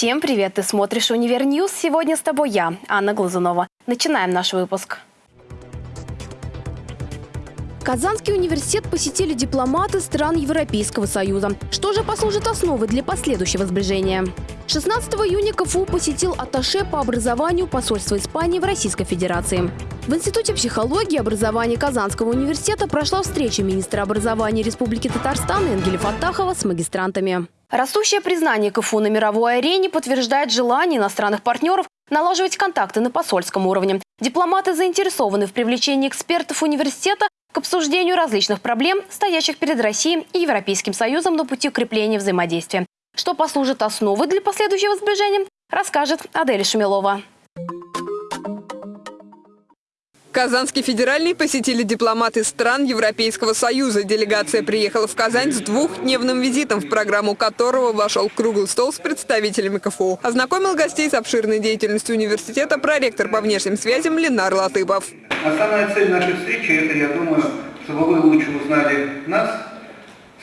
Всем привет! Ты смотришь «Универ News». Сегодня с тобой я, Анна Глазунова. Начинаем наш выпуск. Казанский университет посетили дипломаты стран Европейского Союза. Что же послужит основой для последующего сближения? 16 июня КФУ посетил атташе по образованию посольства Испании в Российской Федерации. В Институте психологии и образования Казанского университета прошла встреча министра образования Республики Татарстан Энгеля Фатахова с магистрантами. Растущее признание КФУ на мировой арене подтверждает желание иностранных партнеров налаживать контакты на посольском уровне. Дипломаты заинтересованы в привлечении экспертов университета к обсуждению различных проблем, стоящих перед Россией и Европейским Союзом на пути укрепления взаимодействия. Что послужит основой для последующего сближения, расскажет Адель Шумилова. Казанский федеральный посетили дипломаты стран Европейского Союза. Делегация приехала в Казань с двухдневным визитом, в программу которого вошел круглый стол с представителями КФУ. Ознакомил гостей с обширной деятельностью университета проректор по внешним связям Ленар Латыпов. Основная цель нашей встречи – это, я думаю, чтобы вы лучше узнали нас.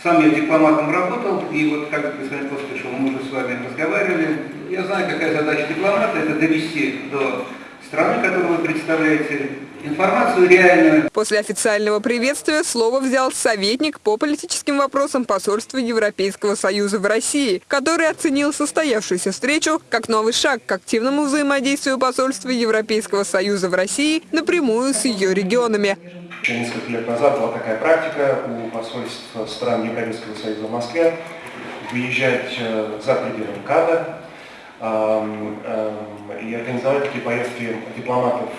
Сам я дипломатом работал, и вот, как господин послышал, мы уже с вами разговаривали. Я знаю, какая задача дипломата – это довести до страны, которую вы представляете, информацию реальную. После официального приветствия слово взял советник по политическим вопросам посольства Европейского Союза в России, который оценил состоявшуюся встречу как новый шаг к активному взаимодействию посольства Европейского Союза в России напрямую с ее регионами. Еще несколько лет назад была такая практика у посольства стран Европейского Союза в Москве выезжать э, за пределы МКАДа и организовать такие поездки дипломатов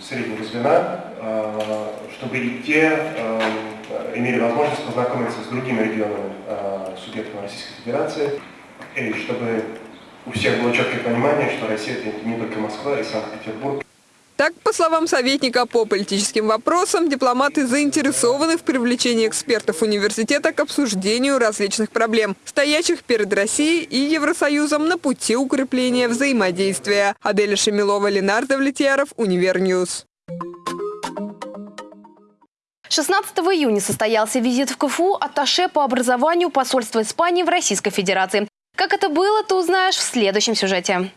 среднего звена, э, чтобы и те имели возможность познакомиться с другими регионами э, субъектов Российской Федерации, и чтобы у всех было четкое понимание, что Россия – это не только Москва и Санкт-Петербург. Так, по словам советника по политическим вопросам, дипломаты заинтересованы в привлечении экспертов университета к обсуждению различных проблем, стоящих перед Россией и Евросоюзом на пути укрепления взаимодействия. Аделя Шемилова, Ленар Давлетьяров, Универ News. 16 июня состоялся визит в КФУ атташе по образованию посольства Испании в Российской Федерации. Как это было, ты узнаешь в следующем сюжете.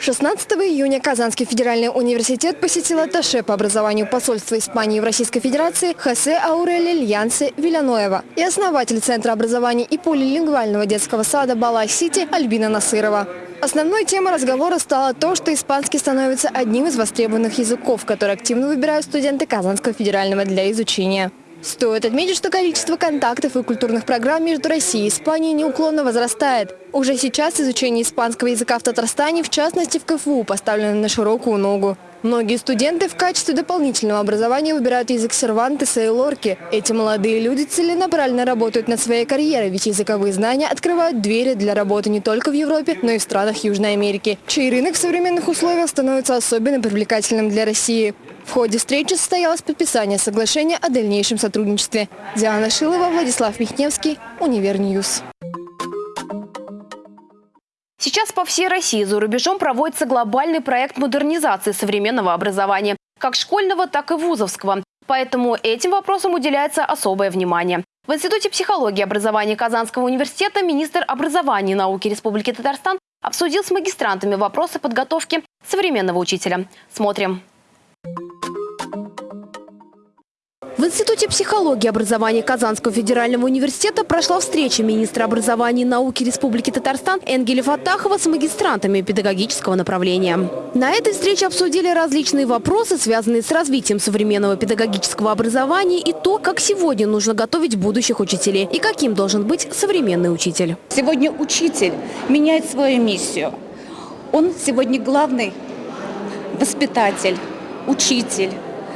16 июня Казанский федеральный университет посетил атташе по образованию посольства Испании в Российской Федерации Хосе Аурели Льянсе Виляноева и основатель Центра образования и полилингвального детского сада Балай-Сити Альбина Насырова. Основной темой разговора стало то, что испанский становится одним из востребованных языков, которые активно выбирают студенты Казанского федерального для изучения. Стоит отметить, что количество контактов и культурных программ между Россией и Испанией неуклонно возрастает. Уже сейчас изучение испанского языка в Татарстане, в частности в КФУ, поставлено на широкую ногу. Многие студенты в качестве дополнительного образования выбирают язык Сервантеса и Лорки. Эти молодые люди целенаправленно работают над своей карьерой, ведь языковые знания открывают двери для работы не только в Европе, но и в странах Южной Америки, чей рынок в современных условиях становится особенно привлекательным для России. В ходе встречи состоялось подписание соглашения о дальнейшем сотрудничестве. Диана Шилова, Владислав Михневский, Универ News. Сейчас по всей России за рубежом проводится глобальный проект модернизации современного образования, как школьного, так и вузовского. Поэтому этим вопросам уделяется особое внимание. В Институте психологии и образования Казанского университета министр образования и науки Республики Татарстан обсудил с магистрантами вопросы подготовки современного учителя. Смотрим. Институте психологии образования Казанского федерального университета прошла встреча министра образования и науки Республики Татарстан Энгеля Фатахова с магистрантами педагогического направления. На этой встрече обсудили различные вопросы, связанные с развитием современного педагогического образования и то, как сегодня нужно готовить будущих учителей и каким должен быть современный учитель. Сегодня учитель меняет свою миссию. Он сегодня главный воспитатель, учитель,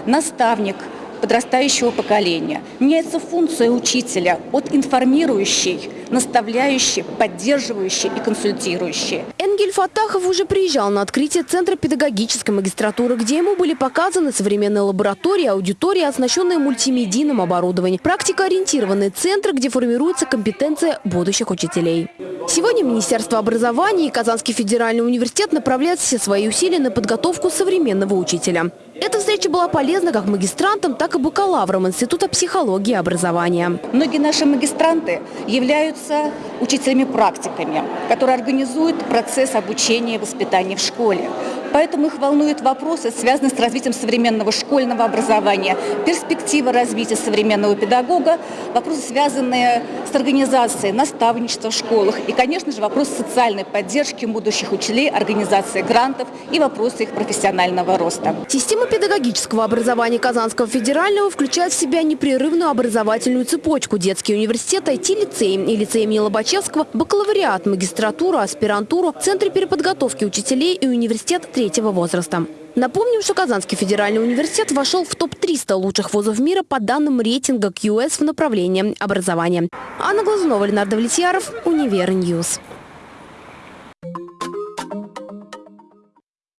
наставник – подрастающего поколения. Меняется функция учителя от информирующей, наставляющей, поддерживающей и консультирующей. Энгель Фатахов уже приезжал на открытие Центра педагогической магистратуры, где ему были показаны современные лаборатории, аудитории, оснащенные мультимедийным оборудованием. Практикоориентированный центр, где формируется компетенция будущих учителей. Сегодня Министерство образования и Казанский федеральный университет направляют все свои усилия на подготовку современного учителя. Эта встреча была полезна как магистрантам, так и бакалаврам Института психологии и образования. Многие наши магистранты являются учителями-практиками, которые организуют процесс обучения и воспитания в школе. Поэтому их волнуют вопросы, связанные с развитием современного школьного образования, перспектива развития современного педагога, вопросы, связанные с организацией наставничества в школах и, конечно же, вопросы социальной поддержки будущих учителей, организации грантов и вопросы их профессионального роста. Система педагогического образования Казанского федерального включает в себя непрерывную образовательную цепочку. Детский университет, IT-лицей и лицей имени Лобачевского, бакалавриат, магистратуру, аспирантуру, центры переподготовки учителей и университет третьего возраста. Напомним, что Казанский федеральный университет вошел в топ-300 лучших вузов мира по данным рейтинга QS в направлении образования. Анна Глазунова, Ленар Давлетьяров, Универ News.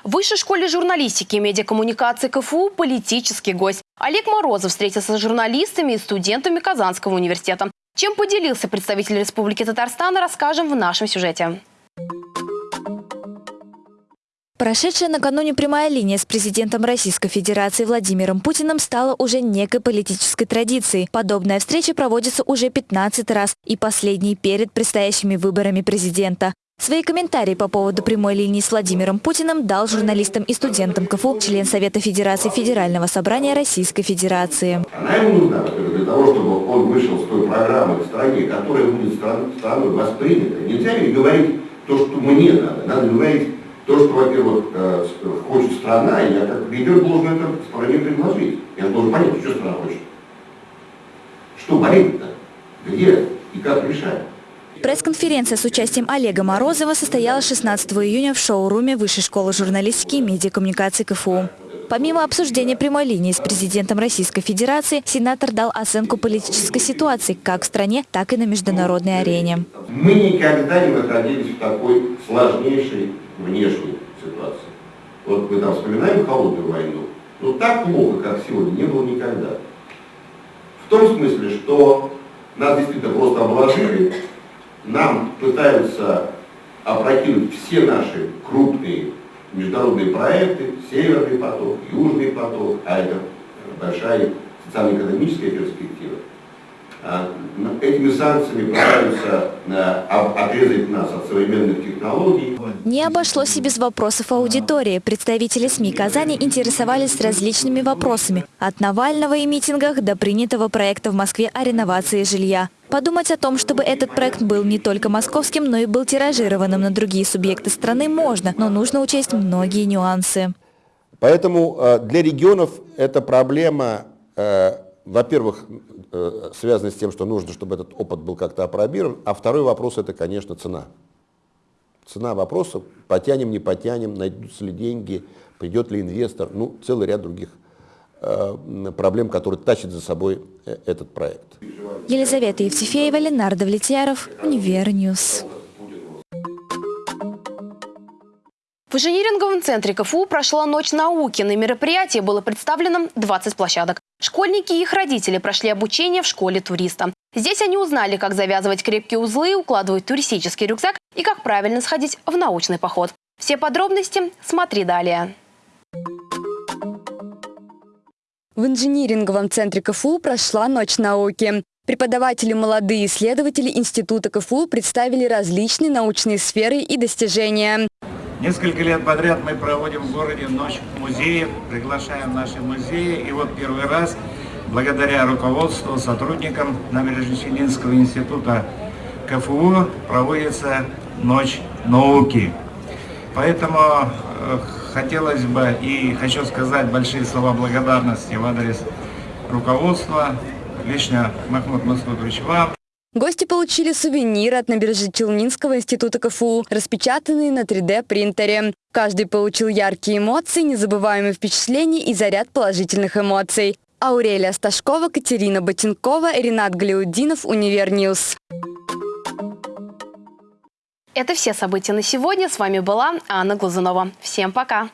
В Высшей школе журналистики и медиакоммуникации КФУ политический гость. Олег Морозов встретился с журналистами и студентами Казанского университета. Чем поделился представитель Республики Татарстан, расскажем в нашем сюжете. Прошедшая накануне прямая линия с президентом Российской Федерации Владимиром Путиным стала уже некой политической традицией. Подобная встреча проводится уже 15 раз и последний перед предстоящими выборами президента. Свои комментарии по поводу прямой линии с Владимиром Путиным дал журналистам и студентам КФУ член Совета Федерации Федерального собрания Российской Федерации. Она ему нужна для того, чтобы он вышел с той программы в стране, которая будет страной воспринята. Нельзя ли говорить то, что мне надо. Надо говорить то, что, во-первых, э, хочет страна, и я как лидер должен это стране предложить. Я должен понять, что страна хочет. Что болит-то? Где и как решать? Пресс-конференция с участием Олега Морозова состоялась 16 июня в шоу-руме Высшей школы журналистики и медиакоммуникации КФУ. Помимо обсуждения прямой линии с президентом Российской Федерации, сенатор дал оценку политической ситуации как в стране, так и на международной арене. Мы никогда не находились в такой сложнейшей внешней ситуации. Вот мы там вспоминаем холодную войну, но так плохо, как сегодня, не было никогда. В том смысле, что нас действительно просто обложили, нам пытаются опрокинуть все наши крупные международные проекты, Северный поток, Южный поток, а это большая социально-экономическая перспектива. А, этими санкциями пытаются а, отрезать нас от современных технологий. Не обошлось и без вопросов аудитории. Представители СМИ Казани интересовались различными вопросами. От Навального и митингах до принятого проекта в Москве о реновации жилья. Подумать о том, чтобы этот проект был не только московским, но и был тиражированным на другие субъекты страны можно, но нужно учесть многие нюансы. Поэтому э, для регионов эта проблема, э, во-первых, э, связана с тем, что нужно, чтобы этот опыт был как-то апробирован, а второй вопрос – это, конечно, цена. Цена вопроса – потянем, не потянем, найдутся ли деньги, придет ли инвестор, ну, целый ряд других проблем, которые тащит за собой этот проект. Елизавета Евтефеева, Ленар Давлетьяров, Универ News. В инжиниринговом центре КФУ прошла Ночь науки. На мероприятии было представлено 20 площадок. Школьники и их родители прошли обучение в школе туриста. Здесь они узнали, как завязывать крепкие узлы, укладывать туристический рюкзак и как правильно сходить в научный поход. Все подробности смотри далее. В инжиниринговом центре КФУ прошла Ночь науки. Преподаватели, молодые исследователи Института КФУ представили различные научные сферы и достижения. Несколько лет подряд мы проводим в городе Ночь музеев, приглашаем наши музеи. И вот первый раз, благодаря руководству, сотрудникам Набережно-Челнинского института КФУ, проводится Ночь науки. Поэтому э, хотелось бы и хочу сказать большие слова благодарности в адрес руководства Лично, Махмуд Масудович, вам. Гости получили сувениры от Набережно-Челнинского института КФУ, распечатанные на 3D-принтере. Каждый получил яркие эмоции, незабываемые впечатления и заряд положительных эмоций. Аурелия Сташкова, Катерина Ботинкова, Ренат Галиудинов, Универ News. Это все события на сегодня. С вами была Анна Глазунова. Всем пока!